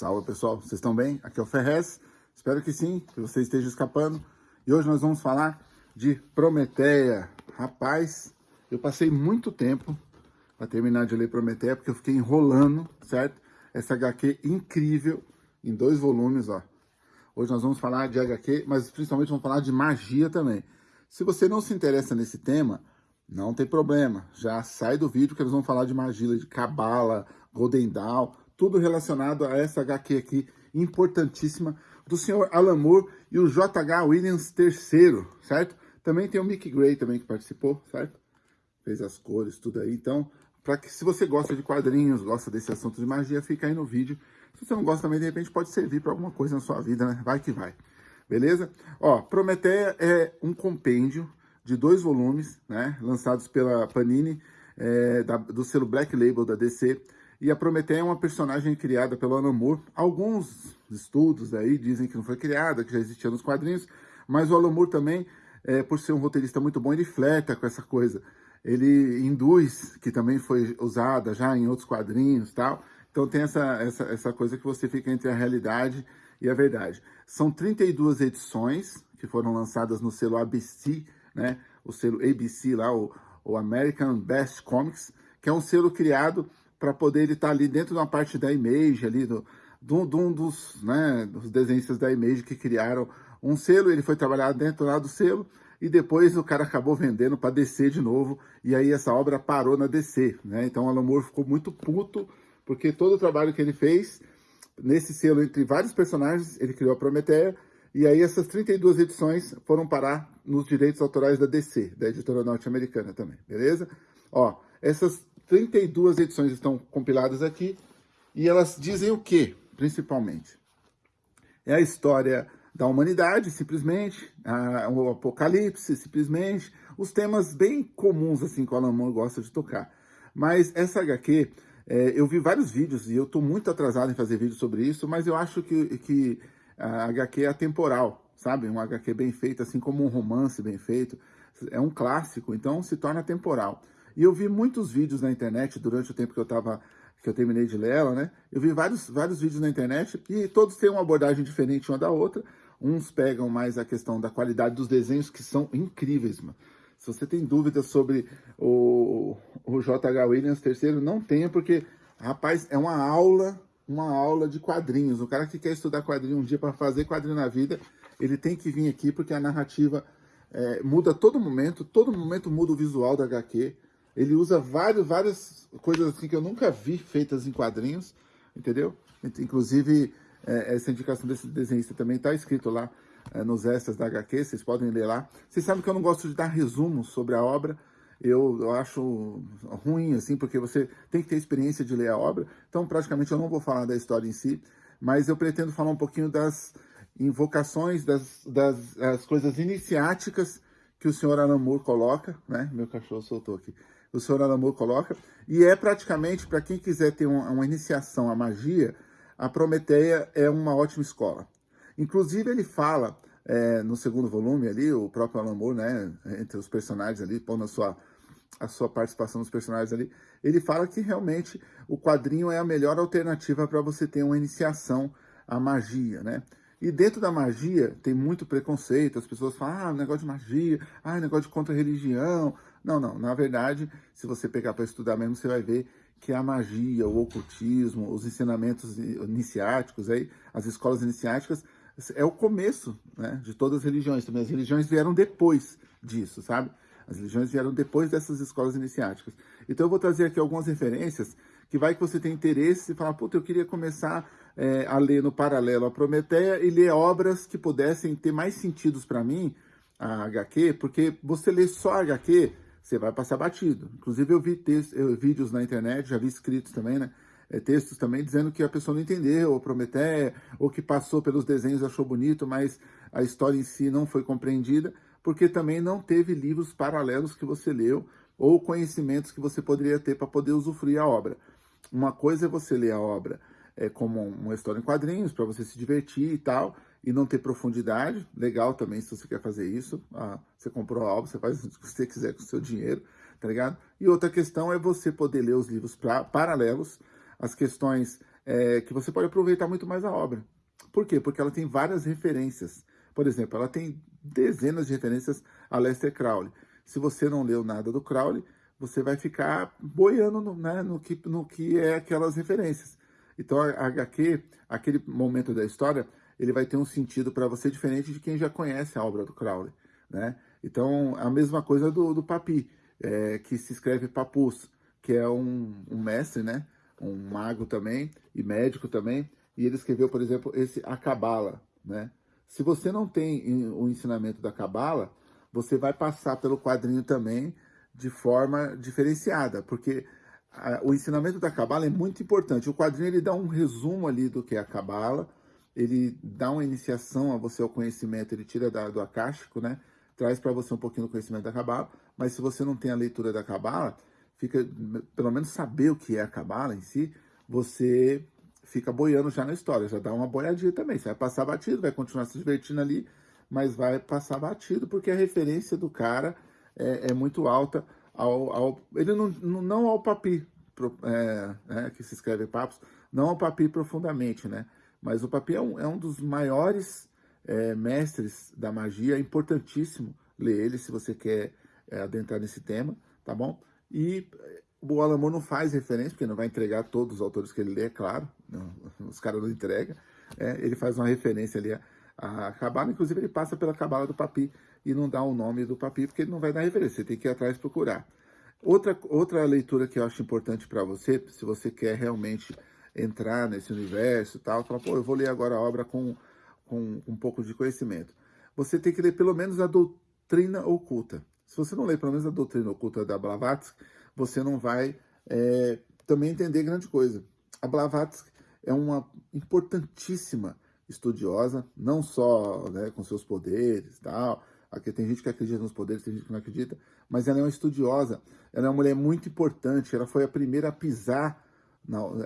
Salve pessoal, vocês estão bem? Aqui é o Ferrez, espero que sim, que você esteja escapando. E hoje nós vamos falar de Prometeia. Rapaz, eu passei muito tempo para terminar de ler Prometeia, porque eu fiquei enrolando, certo? Essa HQ incrível, em dois volumes, ó. Hoje nós vamos falar de HQ, mas principalmente vamos falar de magia também. Se você não se interessa nesse tema, não tem problema. Já sai do vídeo que eles vão falar de magia, de cabala, Golden Dawn, tudo relacionado a essa HQ aqui, importantíssima, do senhor Alan Moore e o J.H. Williams III, certo? Também tem o Mick Gray também que participou, certo? Fez as cores, tudo aí. Então, para que se você gosta de quadrinhos, gosta desse assunto de magia, fica aí no vídeo. Se você não gosta também, de repente pode servir para alguma coisa na sua vida, né? Vai que vai. Beleza? Ó, Prometeia é um compêndio de dois volumes, né? Lançados pela Panini, é, da, do selo Black Label da DC. E a Prometeia é uma personagem criada pelo Alan Moore. Alguns estudos aí dizem que não foi criada, que já existia nos quadrinhos, mas o Alan Moore também, é, por ser um roteirista muito bom, ele flerta com essa coisa. Ele induz, que também foi usada já em outros quadrinhos tal. Então tem essa, essa, essa coisa que você fica entre a realidade e a verdade. São 32 edições que foram lançadas no selo ABC, né? o selo ABC lá, o, o American Best Comics, que é um selo criado para poder ele estar tá ali dentro de uma parte da Image, ali do, um dos, né, dos desenhistas da Image que criaram um selo, ele foi trabalhar dentro lá do selo, e depois o cara acabou vendendo para DC de novo, e aí essa obra parou na DC, né? Então Alan Moore ficou muito puto, porque todo o trabalho que ele fez, nesse selo, entre vários personagens, ele criou a Prometeia, e aí essas 32 edições foram parar nos direitos autorais da DC, da editora norte-americana também, beleza? Ó, essas 32 edições estão compiladas aqui e elas dizem o que, principalmente? É a história da humanidade, simplesmente, a, o apocalipse, simplesmente, os temas bem comuns, assim, que o Alan Moore gosta de tocar. Mas essa HQ, é, eu vi vários vídeos e eu estou muito atrasado em fazer vídeo sobre isso, mas eu acho que, que a HQ é atemporal, sabe? Um HQ bem feito, assim como um romance bem feito. É um clássico, então se torna temporal. E eu vi muitos vídeos na internet durante o tempo que eu estava que eu terminei de ler ela, né? Eu vi vários, vários vídeos na internet e todos têm uma abordagem diferente uma da outra. Uns pegam mais a questão da qualidade dos desenhos, que são incríveis, mano. Se você tem dúvidas sobre o, o J.H. Williams III, não tenha, porque, rapaz, é uma aula, uma aula de quadrinhos. O cara que quer estudar quadrinho um dia para fazer quadrinho na vida, ele tem que vir aqui, porque a narrativa é, muda a todo momento, todo momento muda o visual da HQ. Ele usa vários, várias coisas assim que eu nunca vi feitas em quadrinhos, entendeu? Inclusive, é, essa indicação desse desenhista também está escrito lá é, nos extras da HQ, vocês podem ler lá. Vocês sabem que eu não gosto de dar resumos sobre a obra, eu, eu acho ruim, assim, porque você tem que ter experiência de ler a obra, então praticamente eu não vou falar da história em si, mas eu pretendo falar um pouquinho das invocações, das, das, coisas iniciáticas que o senhor Alan Moore coloca, né? Meu cachorro soltou aqui o senhor Alamur coloca, e é praticamente, para quem quiser ter uma, uma iniciação à magia, a Prometeia é uma ótima escola. Inclusive, ele fala, é, no segundo volume ali, o próprio Alamur, né, entre os personagens ali, pondo a sua, a sua participação nos personagens ali, ele fala que realmente o quadrinho é a melhor alternativa para você ter uma iniciação à magia, né? E dentro da magia tem muito preconceito, as pessoas falam, ah, negócio de magia, ah, negócio de contra-religião. Não, não, na verdade, se você pegar para estudar mesmo, você vai ver que a magia, o ocultismo, os ensinamentos iniciáticos, aí, as escolas iniciáticas, é o começo né, de todas as religiões. Também as religiões vieram depois disso, sabe? As religiões vieram depois dessas escolas iniciáticas. Então eu vou trazer aqui algumas referências que vai que você tem interesse e falar, puta, eu queria começar é, a ler no paralelo a Prometeia e ler obras que pudessem ter mais sentidos para mim, a HQ, porque você lê só a HQ, você vai passar batido. Inclusive eu vi eu, vídeos na internet, já vi escritos também, né? É, textos também dizendo que a pessoa não entendeu, ou Prometeia, ou que passou pelos desenhos achou bonito, mas a história em si não foi compreendida, porque também não teve livros paralelos que você leu, ou conhecimentos que você poderia ter para poder usufruir a obra. Uma coisa é você ler a obra é, como uma história em quadrinhos, para você se divertir e tal, e não ter profundidade. Legal também se você quer fazer isso. Ah, você comprou a obra, você faz o que você quiser com o seu dinheiro, tá ligado? E outra questão é você poder ler os livros pra, paralelos, as questões é, que você pode aproveitar muito mais a obra. Por quê? Porque ela tem várias referências. Por exemplo, ela tem dezenas de referências a Lester Crowley. Se você não leu nada do Crowley, você vai ficar boiando no, né, no, que, no que é aquelas referências. Então, a HQ, aquele momento da história, ele vai ter um sentido para você diferente de quem já conhece a obra do Crowley. Né? Então, a mesma coisa do, do Papi, é, que se escreve Papus, que é um, um mestre, né? um mago também, e médico também, e ele escreveu, por exemplo, esse A Cabala, né? Se você não tem o ensinamento da Cabala, você vai passar pelo quadrinho também de forma diferenciada, porque a, o ensinamento da Cabala é muito importante. O quadrinho ele dá um resumo ali do que é a Cabala, ele dá uma iniciação a você ao conhecimento, ele tira da, do acástico, né? Traz para você um pouquinho do conhecimento da Cabala, mas se você não tem a leitura da Cabala, fica, pelo menos saber o que é a Cabala em si, você fica boiando já na história, já dá uma boiadinha também. Você vai passar batido, vai continuar se divertindo ali, mas vai passar batido, porque a referência do cara é, é muito alta ao, ao, ele não, não ao papi, é, é, que se escreve papos, não ao papi profundamente, né? Mas o papi é um, é um dos maiores é, mestres da magia, é importantíssimo ler ele se você quer é, adentrar nesse tema, tá bom? E o Alan Moore não faz referência, porque não vai entregar todos os autores que ele lê, é claro, não, os caras não entregam, é, ele faz uma referência ali a Cabala, inclusive ele passa pela Cabala do Papi e não dá o nome do Papi, porque ele não vai dar referência, você tem que ir atrás procurar. Outra, outra leitura que eu acho importante para você, se você quer realmente entrar nesse universo e tal, fala, pô, eu vou ler agora a obra com, com um pouco de conhecimento. Você tem que ler pelo menos a doutrina oculta. Se você não ler pelo menos a doutrina oculta da Blavatsky, você não vai é, também entender grande coisa. A Blavatsky é uma importantíssima estudiosa, não só né, com seus poderes e tal, aqui tem gente que acredita nos poderes, tem gente que não acredita, mas ela é uma estudiosa, ela é uma mulher muito importante, ela foi a primeira a pisar,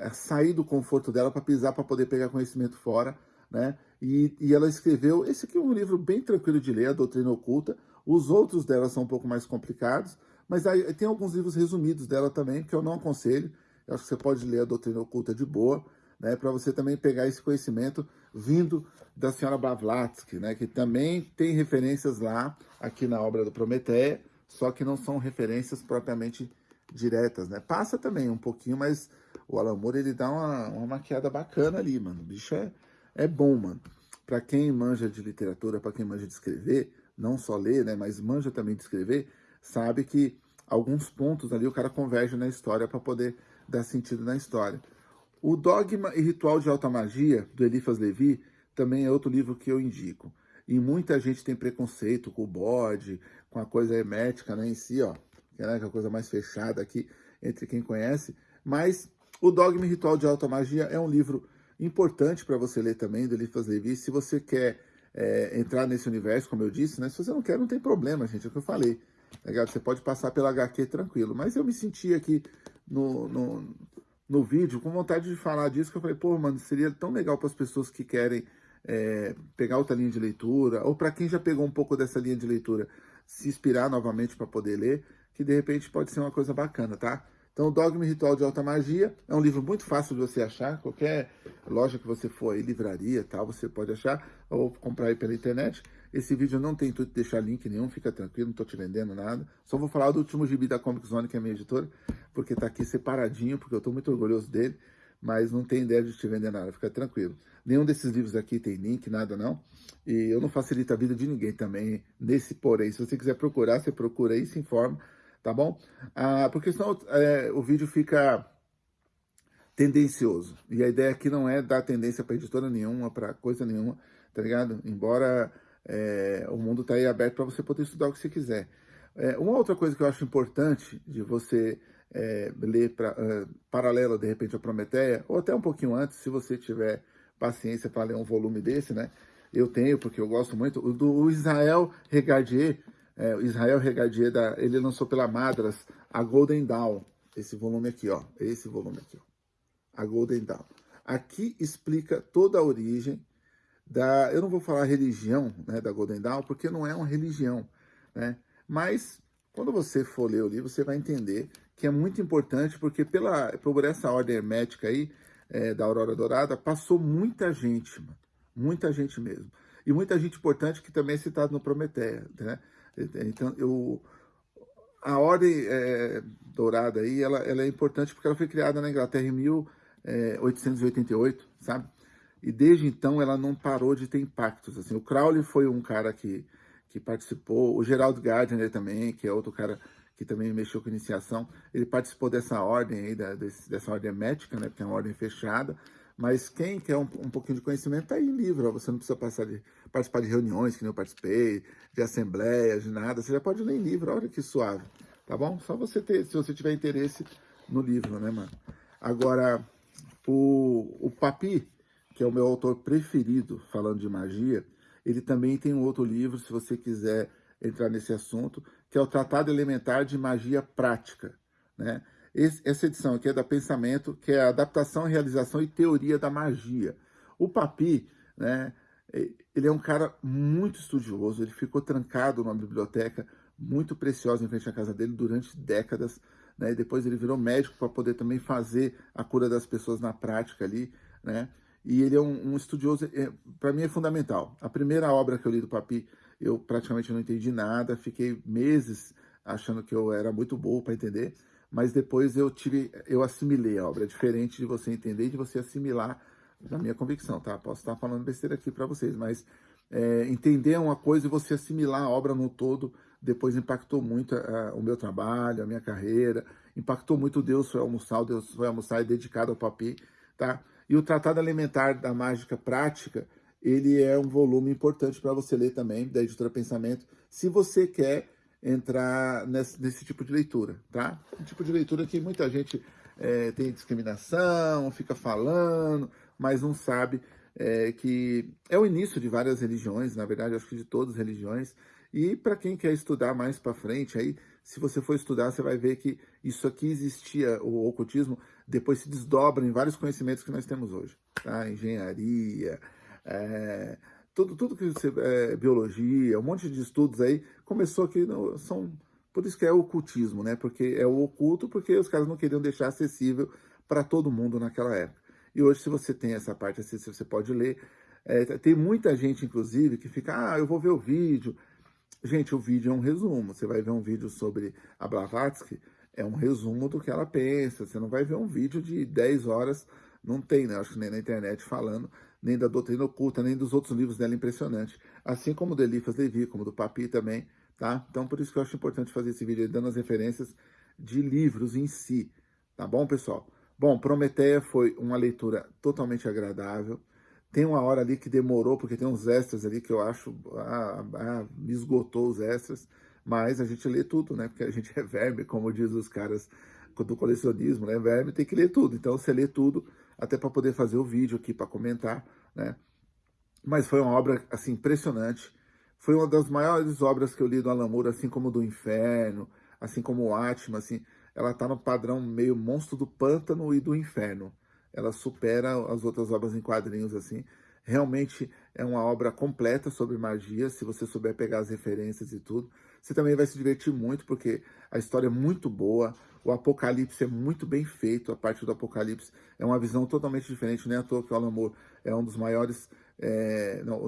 a sair do conforto dela para pisar para poder pegar conhecimento fora, né? E, e ela escreveu, esse aqui é um livro bem tranquilo de ler, a Doutrina Oculta, os outros dela são um pouco mais complicados, mas aí tem alguns livros resumidos dela também, que eu não aconselho. Eu acho que você pode ler a Doutrina Oculta de boa, né, para você também pegar esse conhecimento vindo da senhora Blavatsky, né, que também tem referências lá, aqui na obra do Prometeia, só que não são referências propriamente diretas, né? Passa também um pouquinho, mas o Alan Moore, ele dá uma, uma maquiada bacana ali, mano. O bicho é, é bom, mano. Para quem manja de literatura, para quem manja de escrever, não só ler, né, mas manja também de escrever, sabe que alguns pontos ali o cara converge na história para poder dar sentido na história. O Dogma e Ritual de Alta Magia, do Eliphas Levi, também é outro livro que eu indico. E muita gente tem preconceito com o bode, com a coisa hermética né, em si, ó, que é a coisa mais fechada aqui entre quem conhece. Mas o Dogma Ritual de Alta Magia é um livro importante para você ler também, do Eliphas Levi. Se você quer é, entrar nesse universo, como eu disse, né? Se você não quer, não tem problema, gente, é o que eu falei. Legal? Você pode passar pela HQ tranquilo. Mas eu me senti aqui no, no, no vídeo com vontade de falar disso, que eu falei, pô, mano, seria tão legal para as pessoas que querem é, pegar outra linha de leitura, ou para quem já pegou um pouco dessa linha de leitura, se inspirar novamente para poder ler, que de repente pode ser uma coisa bacana, tá? Então, Dogma e Ritual de Alta Magia é um livro muito fácil de você achar. Qualquer loja que você for aí, livraria tal, você pode achar ou comprar aí pela internet. Esse vídeo não tem intuito de deixar link nenhum, fica tranquilo, não estou te vendendo nada. Só vou falar do último gibi da Comic Zone, que é minha editora, porque está aqui separadinho, porque eu estou muito orgulhoso dele, mas não tem ideia de te vender nada, fica tranquilo. Nenhum desses livros aqui tem link, nada não. E eu não facilito a vida de ninguém também, nesse porém. Se você quiser procurar, você procura aí, se informa tá bom? Ah, porque senão é, o vídeo fica tendencioso. E a ideia aqui não é dar tendência para editora nenhuma, para coisa nenhuma, tá ligado? Embora é, o mundo tá aí aberto para você poder estudar o que você quiser. É, uma outra coisa que eu acho importante de você é, ler pra, uh, paralelo, de repente, a Prometeia, ou até um pouquinho antes, se você tiver paciência para ler um volume desse, né? Eu tenho, porque eu gosto muito. O do Israel Regadier, é, Israel Regadier, da, ele lançou pela Madras a Golden Dawn, esse volume aqui, ó, esse volume aqui, ó, a Golden Dawn. Aqui explica toda a origem da, eu não vou falar religião, né, da Golden Dawn, porque não é uma religião, né, mas quando você for ler o livro, você vai entender que é muito importante, porque pela, por essa ordem hermética aí, é, da Aurora Dourada, passou muita gente, mano. Muita gente mesmo. E muita gente importante que também é citado no Prometeia, né? Então, eu, a Ordem é, Dourada aí, ela, ela é importante porque ela foi criada na Inglaterra em 1888, sabe? E desde então ela não parou de ter impactos. Assim, o Crowley foi um cara que, que participou, o Gerald Gardner também, que é outro cara que também mexeu com iniciação, ele participou dessa ordem aí, da, desse, dessa ordem médica, né, porque é uma ordem fechada, mas quem quer um, um pouquinho de conhecimento tá aí em livro, ó, você não precisa passar de, participar de reuniões, que nem eu participei, de assembleias, de nada, você já pode ler em livro, olha que suave, tá bom? Só você ter, se você tiver interesse no livro, né, mano? Agora, o, o Papi, que é o meu autor preferido falando de magia, ele também tem um outro livro, se você quiser entrar nesse assunto, que é o Tratado Elementar de Magia Prática. Né? Esse, essa edição aqui é da Pensamento, que é a adaptação, realização e teoria da magia. O Papi, né, ele é um cara muito estudioso, ele ficou trancado numa biblioteca muito preciosa em frente à casa dele durante décadas, né? E depois ele virou médico para poder também fazer a cura das pessoas na prática ali, né? E ele é um, um estudioso, é, para mim é fundamental. A primeira obra que eu li do Papi eu praticamente não entendi nada, fiquei meses achando que eu era muito bom para entender, mas depois eu tive, eu assimilei a obra, é diferente de você entender e de você assimilar na minha convicção, tá? Posso estar falando besteira aqui para vocês, mas é, entender uma coisa e você assimilar a obra no todo, depois impactou muito o meu trabalho, a minha carreira, impactou muito Deus foi almoçar, o Deus foi almoçar e dedicado ao papi, tá? E o Tratado Alimentar da Mágica Prática, ele é um volume importante para você ler também, da editora Pensamento, se você quer entrar nesse, nesse, tipo de leitura, tá? Um tipo de leitura que muita gente é, tem discriminação, fica falando, mas não sabe é, que é o início de várias religiões, na verdade, acho que de todas as religiões, e para quem quer estudar mais para frente, aí, se você for estudar, você vai ver que isso aqui existia, o ocultismo, depois se desdobra em vários conhecimentos que nós temos hoje, tá? Engenharia, é, tudo, tudo que você, é, biologia, um monte de estudos aí, começou aqui, no, são, por isso que é ocultismo, né? Porque é o oculto, porque os caras não queriam deixar acessível para todo mundo naquela época. E hoje, se você tem essa parte acessível, você pode ler. É, tem muita gente, inclusive, que fica, ah, eu vou ver o vídeo. Gente, o vídeo é um resumo. Você vai ver um vídeo sobre a Blavatsky, é um resumo do que ela pensa. Você não vai ver um vídeo de 10 horas, não tem, né? Acho que nem na internet falando nem da doutrina oculta, nem dos outros livros dela impressionante. Assim como do Elifas Levi, como do Papi também, tá? Então, por isso que eu acho importante fazer esse vídeo dando as referências de livros em si, tá bom, pessoal? Bom, Prometeia foi uma leitura totalmente agradável. Tem uma hora ali que demorou, porque tem uns extras ali que eu acho, ah, ah, me esgotou os extras, mas a gente lê tudo, né? Porque a gente é verme, como diz os caras do colecionismo, né? Verme tem que ler tudo. Então, você lê tudo, até para poder fazer o vídeo aqui para comentar, né? Mas foi uma obra, assim, impressionante. Foi uma das maiores obras que eu li do Alan Moore, assim como do Inferno, assim como o Atma, assim. Ela está no padrão meio monstro do pântano e do inferno. Ela supera as outras obras em quadrinhos, assim. Realmente é uma obra completa sobre magia, se você souber pegar as referências e tudo. Você também vai se divertir muito, porque a história é muito boa, o Apocalipse é muito bem feito, a parte do Apocalipse é uma visão totalmente diferente, nem à toa que o Alan Moore é um dos maiores, é, não,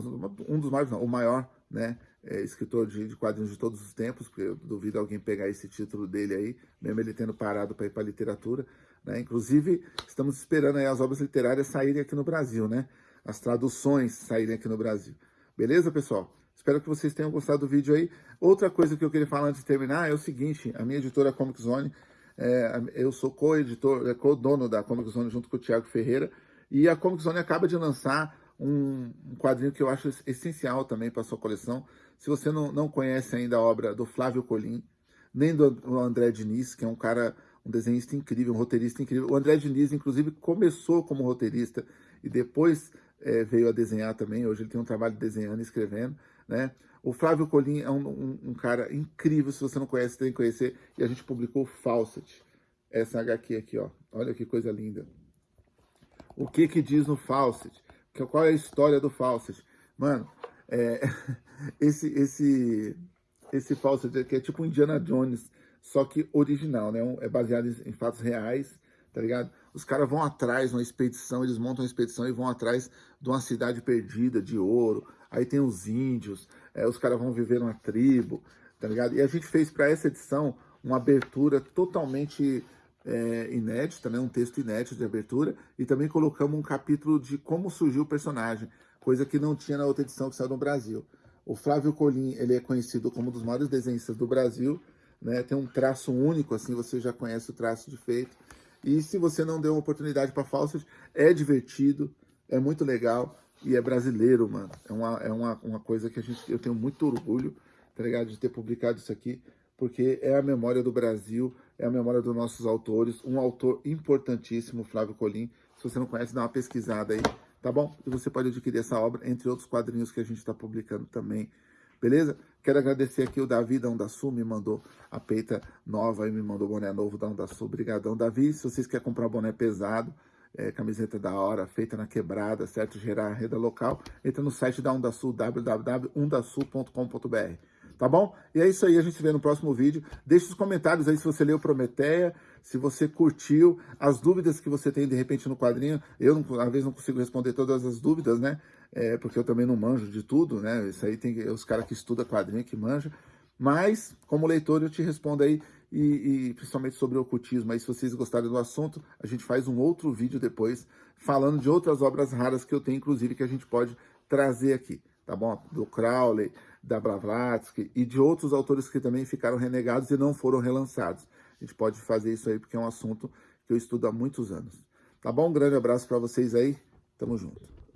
um dos maiores não, o maior, né, é, escritor de, de, quadrinhos de todos os tempos, porque eu duvido alguém pegar esse título dele aí, mesmo ele tendo parado para ir para a literatura, né, inclusive estamos esperando as obras literárias saírem aqui no Brasil, né, as traduções saírem aqui no Brasil. Beleza, pessoal? Espero que vocês tenham gostado do vídeo aí. Outra coisa que eu queria falar antes de terminar é o seguinte, a minha editora Comic Zone, é, eu sou co-editor, é, co-dono da Comic Zone junto com o Thiago Ferreira, e a Comic Zone acaba de lançar um, um quadrinho que eu acho essencial também para sua coleção. Se você não, não conhece ainda a obra do Flávio Colim, nem do André Diniz, que é um cara, um desenhista incrível, um roteirista incrível. O André Diniz, inclusive, começou como roteirista e depois é, veio a desenhar também. Hoje ele tem um trabalho desenhando e escrevendo. Né? O Flávio Colim é um, um, um, cara incrível, se você não conhece, tem que conhecer. E a gente publicou Fawcett, essa HQ aqui, ó. Olha que coisa linda. O que que diz no Fawcett? Qual é a história do Fawcett? Mano, é, esse, esse, esse Fawcett aqui é tipo Indiana Jones, só que original, né? É baseado em fatos reais, tá ligado? os caras vão atrás, uma expedição, eles montam uma expedição e vão atrás de uma cidade perdida de ouro, aí tem os índios, é, os caras vão viver numa tribo, tá ligado? E a gente fez para essa edição uma abertura totalmente é, inédita, né? um texto inédito de abertura, e também colocamos um capítulo de como surgiu o personagem, coisa que não tinha na outra edição que saiu no Brasil. O Flávio Colim, ele é conhecido como um dos maiores desenhistas do Brasil, né? tem um traço único, assim, você já conhece o traço de feito, e se você não deu uma oportunidade para Fawcett, é divertido, é muito legal e é brasileiro, mano. É uma, é uma, uma coisa que a gente, eu tenho muito orgulho, tá ligado? De ter publicado isso aqui, porque é a memória do Brasil, é a memória dos nossos autores, um autor importantíssimo, Flávio Colim. Se você não conhece, dá uma pesquisada aí, tá bom? E você pode adquirir essa obra, entre outros quadrinhos que a gente está publicando também beleza? Quero agradecer aqui o Davi da Onda Sul, me mandou a peita nova e me mandou boné novo da Onda Sul. Obrigadão, Davi. Se vocês querem comprar boné pesado, é, camiseta da hora, feita na quebrada, certo? Gerar a rede local, entra no site da Onda Sul. Tá bom? E é isso aí, a gente se vê no próximo vídeo. Deixe os comentários aí se você leu Prometeia, se você curtiu, as dúvidas que você tem de repente no quadrinho. Eu, às vezes, não consigo responder todas as dúvidas, né? é, porque eu também não manjo de tudo, né? Isso aí tem os caras que estudam quadrinho que manjam. Mas, como leitor, eu te respondo aí, e, e, principalmente sobre o ocultismo. Aí, se vocês gostarem do assunto, a gente faz um outro vídeo depois, falando de outras obras raras que eu tenho, inclusive, que a gente pode trazer aqui, tá bom? Do Crowley, da Blavatsky e de outros autores que também ficaram renegados e não foram relançados. A gente pode fazer isso aí, porque é um assunto que eu estudo há muitos anos. Tá bom? Um grande abraço para vocês aí. Tamo junto.